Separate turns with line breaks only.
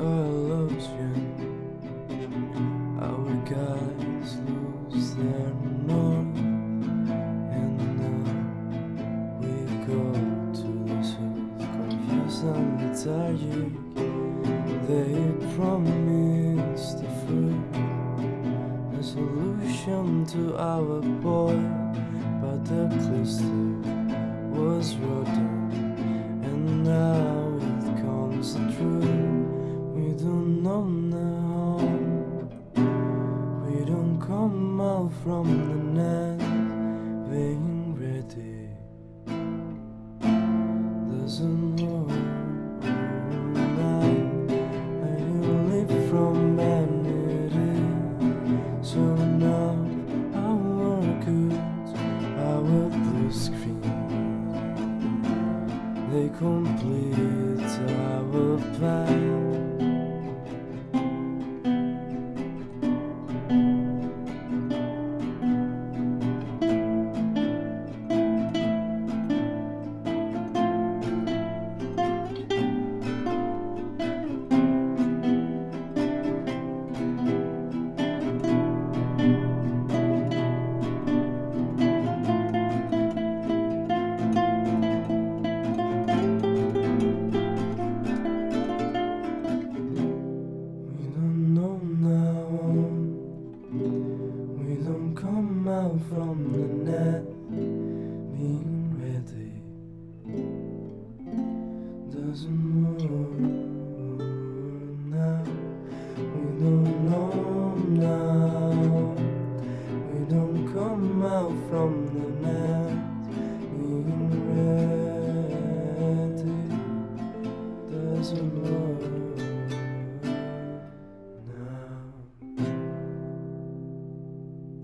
Our guys lose their north, and now we go to the south, confused and lethargic. They promised the fruit, a solution to our boy, but the cluster was rotten, Out from the net being ready. Doesn't work. I live from vanity. So now i our goods, our blue screen, they complete our plan. From the net being ready. Doesn't work now. We don't know now. We don't come out from the net being ready. Doesn't work.